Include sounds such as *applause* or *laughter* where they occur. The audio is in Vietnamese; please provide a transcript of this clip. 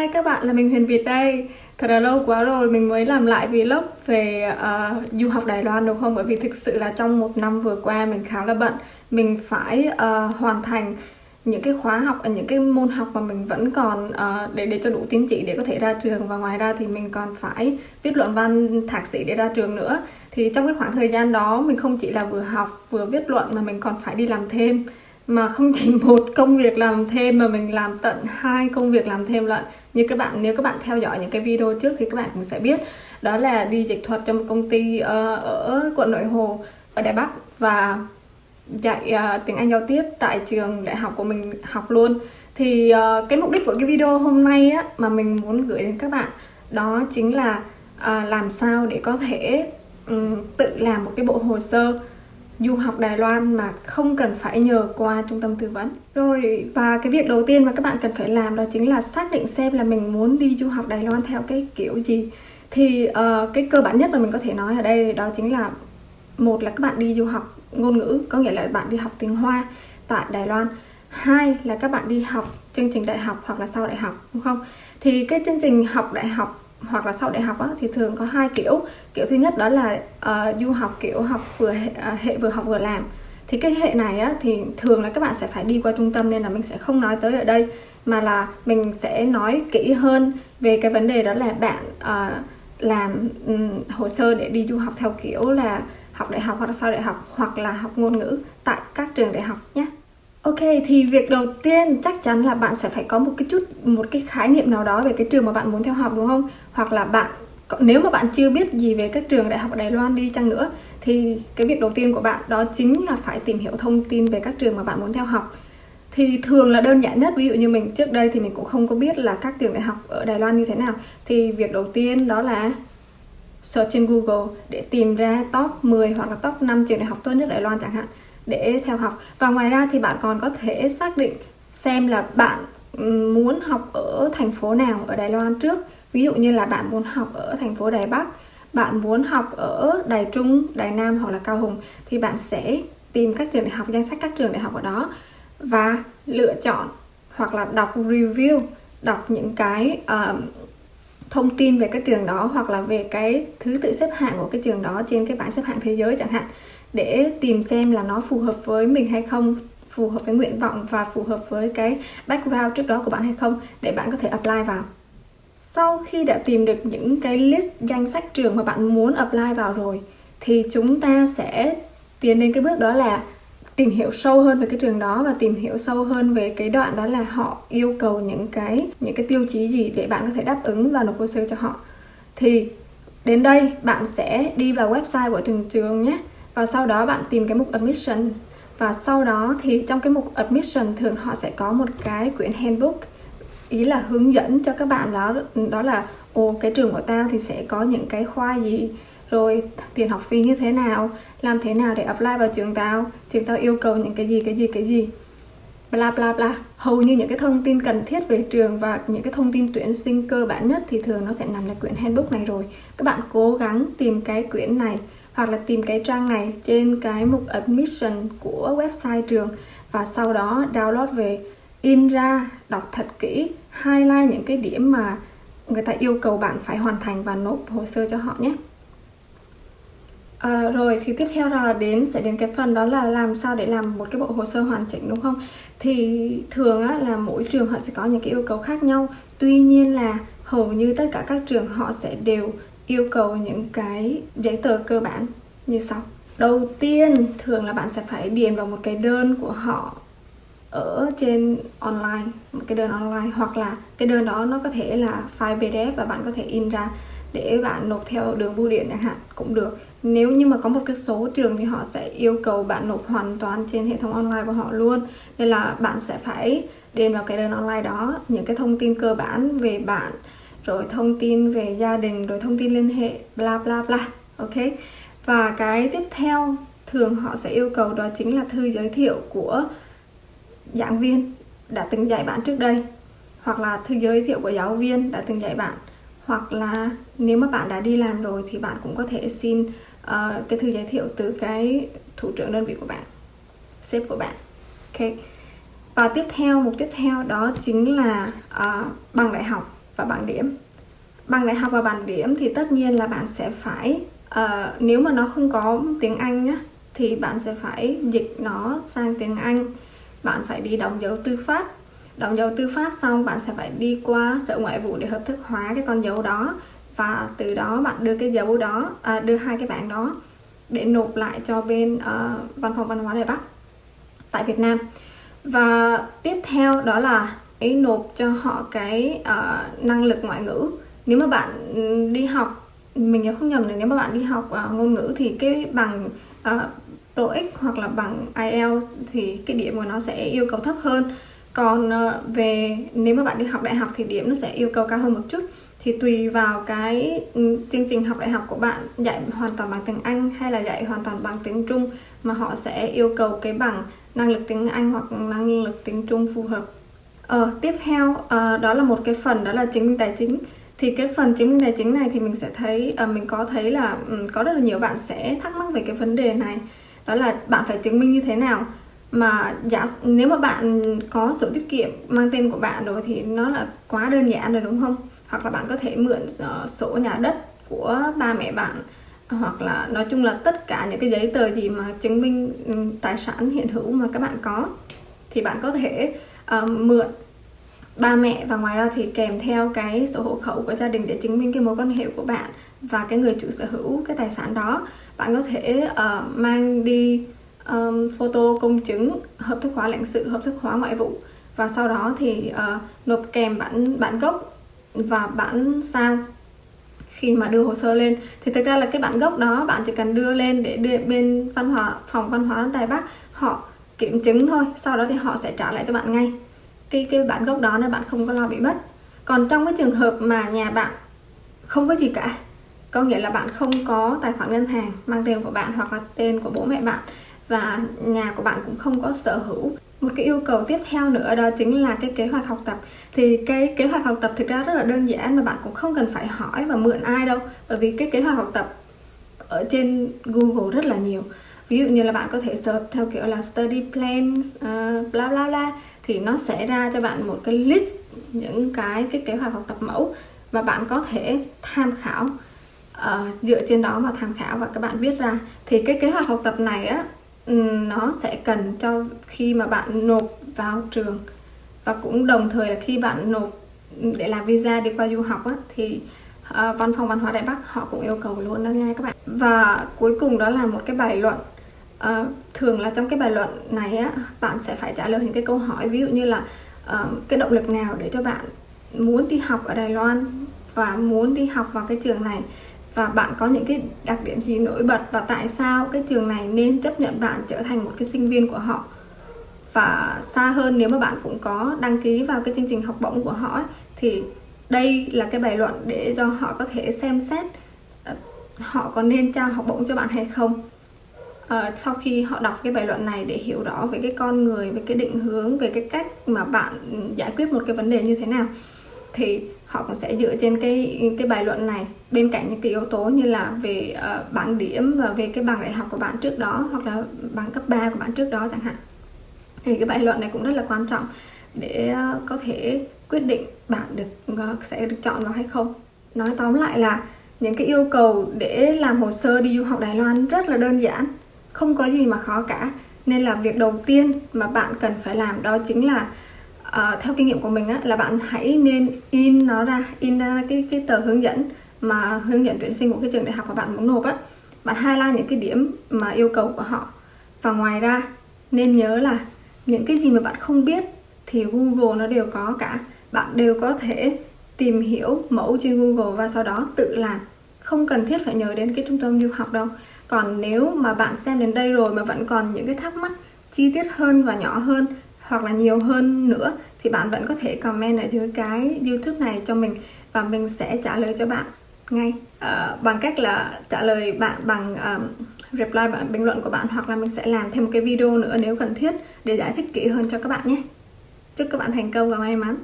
Hi các bạn là mình Huyền Việt đây. Thật là lâu quá rồi mình mới làm lại vlog về uh, du học Đài Loan đúng không? Bởi vì thực sự là trong một năm vừa qua mình khá là bận. Mình phải uh, hoàn thành những cái khóa học, những cái môn học mà mình vẫn còn uh, để để cho đủ tín chỉ để có thể ra trường. Và ngoài ra thì mình còn phải viết luận văn thạc sĩ để ra trường nữa. Thì trong cái khoảng thời gian đó mình không chỉ là vừa học vừa viết luận mà mình còn phải đi làm thêm mà không chỉ *laughs* một công việc làm thêm mà mình làm tận hai công việc làm thêm lận. Như các bạn nếu các bạn theo dõi những cái video trước thì các bạn cũng sẽ biết. Đó là đi dịch thuật cho một công ty uh, ở quận nội hồ ở đài bắc và dạy uh, tiếng anh giao tiếp tại trường đại học của mình học luôn. Thì uh, cái mục đích của cái video hôm nay á mà mình muốn gửi đến các bạn đó chính là uh, làm sao để có thể um, tự làm một cái bộ hồ sơ du học Đài Loan mà không cần phải nhờ qua trung tâm tư vấn. Rồi và cái việc đầu tiên mà các bạn cần phải làm đó chính là xác định xem là mình muốn đi du học Đài Loan theo cái kiểu gì. Thì uh, cái cơ bản nhất mà mình có thể nói ở đây đó chính là một là các bạn đi du học ngôn ngữ có nghĩa là bạn đi học tiếng Hoa tại Đài Loan. Hai là các bạn đi học chương trình đại học hoặc là sau đại học đúng không? Thì cái chương trình học đại học hoặc là sau đại học á, thì thường có hai kiểu. Kiểu thứ nhất đó là uh, du học kiểu học vừa hệ, uh, ờ, hệ vừa học vừa làm. Thì cái hệ này á, thì thường là các bạn sẽ phải đi qua trung tâm nên là mình sẽ không nói tới ở đây mà là mình sẽ nói kỹ hơn về cái vấn đề đó là bạn uh, làm um, hồ sơ để đi du học theo kiểu là học đại học hoặc là sau đại học hoặc là học ngôn ngữ tại các trường đại học nhé. Ok, thì việc đầu tiên chắc chắn là bạn sẽ phải có một cái chút một cái khái niệm nào đó về cái trường mà bạn muốn theo học đúng không? Hoặc là bạn nếu mà bạn chưa biết gì về các trường đại học ở Đài Loan đi chăng nữa thì cái việc đầu tiên của bạn đó chính là phải tìm hiểu thông tin về các trường mà bạn muốn theo học. Thì thường là đơn giản nhất, ví dụ như mình trước đây thì mình cũng không có biết là các trường đại học ở Đài Loan như thế nào. Thì việc đầu tiên đó là search trên Google để tìm ra top 10 hoặc là top 5 trường đại học tốt nhất Đài Loan chẳng hạn để theo học. Và ngoài ra thì bạn còn có thể xác định xem là bạn muốn học ở thành phố nào ở Đài Loan trước. Ví dụ như là bạn muốn học ở thành phố Đài Bắc bạn muốn học ở Đài Trung, Đài Nam hoặc là Cao Hùng thì bạn sẽ tìm các trường đại học, danh sách các trường đại học ở đó và lựa chọn hoặc là đọc review, đọc những cái uh, thông tin về các trường đó hoặc là về cái thứ tự xếp hạng của cái trường đó trên cái bảng xếp hạng thế giới chẳng hạn để tìm xem là nó phù hợp với mình hay không, phù hợp với nguyện vọng và phù hợp với cái background trước đó của bạn hay không, để bạn có thể apply vào. Sau khi đã tìm được những cái list danh sách trường mà bạn muốn apply vào rồi, thì chúng ta sẽ tiến đến cái bước đó là tìm hiểu sâu hơn về cái trường đó và tìm hiểu sâu hơn về cái đoạn đó là họ yêu cầu những cái những cái tiêu chí gì để bạn có thể đáp ứng và nộp hồ sơ cho họ. Thì đến đây bạn sẽ đi vào website của từng trường nhé và sau đó bạn tìm cái mục admissions và sau đó thì trong cái mục admission thường họ sẽ có một cái quyển handbook, ý là hướng dẫn cho các bạn đó đó là, ồ, cái trường của tao thì sẽ có những cái khoa gì, rồi tiền học phí như thế nào, làm thế nào để apply vào trường tao trường tao yêu cầu những cái gì cái gì cái gì. Bla bla bla. Hầu như những cái thông tin cần thiết về trường và những cái thông tin tuyển sinh cơ bản nhất thì thường nó sẽ nằm trong quyển handbook này rồi. Các bạn cố gắng tìm cái quyển này hoặc là tìm cái trang này trên cái mục admission của website trường và sau đó download về in ra đọc thật kỹ highlight những cái điểm mà người ta yêu cầu bạn phải hoàn thành và nộp hồ sơ cho họ nhé. À, rồi thì tiếp theo là đến sẽ đến cái phần đó là làm sao để làm một cái bộ hồ sơ hoàn chỉnh đúng không? Thì thường á, là mỗi trường họ sẽ có những cái yêu cầu khác nhau. Tuy nhiên là hầu như tất cả các trường họ sẽ đều yêu cầu những cái giấy tờ cơ bản như sau. Đầu tiên, thường là bạn sẽ phải điền vào một cái đơn của họ ở trên online, một cái đơn online, hoặc là cái đơn đó nó có thể là file pdf và bạn có thể in ra để bạn nộp theo đường bưu điện chẳng hạn, cũng được. Nếu như mà có một cái số trường thì họ sẽ yêu cầu bạn nộp hoàn toàn trên hệ thống online của họ luôn. Nên là bạn sẽ phải điền vào cái đơn online đó, những cái thông tin cơ bản về bạn rồi thông tin về gia đình rồi thông tin liên hệ bla bla bla ok? Và cái tiếp theo thường họ sẽ yêu cầu đó chính là thư giới thiệu của giảng viên đã từng dạy bạn trước đây. Hoặc là thư giới thiệu của giáo viên đã từng dạy bạn. Hoặc là nếu mà bạn đã đi làm rồi thì bạn cũng có thể xin uh, cái thư giới thiệu từ cái thủ trưởng đơn vị của bạn sếp của bạn ok? Và tiếp theo mục tiếp theo đó chính là uh, bằng đại học và bảng điểm. Bằng đại học và bảng điểm thì tất nhiên là bạn sẽ phải uh, nếu mà nó không có tiếng Anh nhá thì bạn sẽ phải dịch nó sang tiếng Anh. Bạn phải đi đóng dấu tư pháp. Đóng dấu tư pháp xong bạn sẽ phải đi qua sở ngoại vụ để hợp thức hóa cái con dấu đó và từ đó bạn đưa cái dấu đó à, đưa hai cái bản đó để nộp lại cho bên uh, văn phòng văn hóa Đài Bắc tại Việt Nam. Và tiếp theo đó là ấy nộp cho họ cái uh, năng lực ngoại ngữ. Nếu mà bạn ừ, đi học mình nhớ không nhầm là nếu mà bạn đi học uh, ngôn ngữ thì cái bằng uh, TOEIC hoặc là bằng IELTS thì cái điểm của nó sẽ yêu cầu thấp hơn. Còn uh, về nếu mà bạn đi học đại học thì điểm nó sẽ yêu cầu cao hơn một chút. Thì tùy vào cái ừ, chương trình học đại học của bạn dạy hoàn toàn bằng tiếng Anh hay là dạy hoàn toàn bằng tiếng Trung mà họ sẽ yêu cầu cái bằng năng lực tiếng Anh hoặc năng lực tiếng Trung phù hợp. Ờ, tiếp theo uh, đó là một cái phần đó là chứng minh tài chính. Thì cái phần chứng minh tài chính này thì mình sẽ thấy uh, mình có thấy là um, có rất là nhiều bạn sẽ thắc mắc về cái vấn đề này. Đó là bạn phải chứng minh như thế nào? Mà giả nếu mà bạn có sổ tiết kiệm mang tên của bạn rồi thì nó là quá đơn giản rồi đúng không? Hoặc là bạn có thể mượn uh, sổ nhà đất của ba mẹ bạn hoặc là nói chung là tất cả những cái giấy tờ gì mà chứng minh um, tài sản hiện hữu mà các bạn có thì bạn có thể uh, mượn ba mẹ và ngoài ra thì kèm theo cái sổ hộ khẩu của gia đình để chứng minh cái mối quan hệ của bạn và cái người chủ sở hữu cái tài sản đó. Bạn có thể uh, mang đi um, photo công chứng hợp thức hóa lãnh sự hợp thức hóa ngoại vụ và sau đó thì uh, nộp kèm bản bản gốc và bản sao khi mà đưa hồ sơ lên. Thì thực ra là cái bản gốc đó bạn chỉ cần đưa lên để đưa bên văn hóa phòng văn hóa đài bắc họ kiểm chứng thôi, sau đó thì họ sẽ trả lại cho bạn ngay. Cái cái bản gốc đó nên bạn không có lo bị mất. Còn trong cái trường hợp mà nhà bạn không có gì cả, có nghĩa là bạn không có tài khoản ngân hàng mang tên của bạn hoặc là tên của bố mẹ bạn và nhà của bạn cũng không có sở hữu. Một cái yêu cầu tiếp theo nữa đó chính là cái kế hoạch học tập. Thì cái kế hoạch học tập thực ra rất là đơn giản mà bạn cũng không cần phải hỏi và mượn ai đâu, bởi vì cái kế hoạch học tập ở trên Google rất là nhiều ví dụ như là bạn có thể search theo kiểu là study plans uh, bla bla bla thì nó sẽ ra cho bạn một cái list những cái cái kế hoạch học tập mẫu và bạn có thể tham khảo. Uh, dựa trên đó mà tham khảo và các bạn viết ra. Thì cái kế hoạch học tập này á ừ, nó sẽ cần cho khi mà bạn nộp vào trường. Và cũng đồng thời là khi bạn nộp để làm visa đi qua du học á, thì uh, văn phòng văn hóa Đại Bắc họ cũng yêu cầu luôn đó nha các bạn. Và cuối cùng đó là một cái bài luận uh, thường là trong cái bài luận này á bạn sẽ phải trả lời những cái câu hỏi ví dụ như là uh, cái động lực nào để cho bạn muốn đi học ở Đài Loan và muốn đi học vào cái trường này? Và bạn có những cái đặc điểm gì nổi bật và tại sao cái trường này nên chấp nhận bạn trở thành một cái sinh viên của họ? Và xa hơn nếu mà bạn cũng có đăng ký vào cái chương trình học bổng của họ ấy, thì đây là cái bài luận để cho họ có thể xem xét ờ, họ có nên trao học bổng cho bạn hay không? Uh, sau khi họ đọc cái bài luận này để hiểu rõ về cái con người về cái định hướng về cái cách mà bạn giải quyết một cái vấn đề như thế nào thì họ cũng sẽ dựa trên cái cái bài luận này. Bên cạnh những cái yếu tố như là về uh, bảng điểm và về cái bằng đại học của bạn trước đó hoặc là bằng cấp 3 của bạn trước đó chẳng hạn. Thì cái bài luận này cũng rất là quan trọng để uh, có thể quyết định bạn được uh, sẽ được chọn vào hay không. Nói tóm lại là những cái yêu cầu để làm hồ sơ đi du học Đài Loan rất là đơn giản không có gì mà khó cả. Nên là việc đầu tiên mà bạn cần phải làm đó chính là uh, theo kinh nghiệm của mình á, là bạn hãy nên in nó ra in ra cái cái tờ hướng dẫn mà hướng dẫn tuyển sinh của cái trường đại học mà bạn muốn nộp á. Bạn highlight những cái điểm mà yêu cầu của họ. Và ngoài ra nên nhớ là những cái gì mà bạn không biết thì Google nó đều có cả. Bạn đều có thể tìm hiểu mẫu trên Google và sau đó tự làm không cần thiết phải nhớ đến cái trung tâm du học đâu. Còn nếu mà bạn xem đến đây rồi mà vẫn còn những cái thắc mắc chi tiết hơn và nhỏ hơn hoặc là nhiều hơn nữa thì bạn vẫn có thể comment ở dưới cái youtube này cho mình và mình sẽ trả lời cho bạn ngay. Uh, bằng cách là trả lời bạn bằng um, reply bạn bình luận của bạn hoặc là mình sẽ làm thêm một cái video nữa nếu cần thiết để giải thích kỹ hơn cho các bạn nhé. Chúc các bạn thành công và may mắn.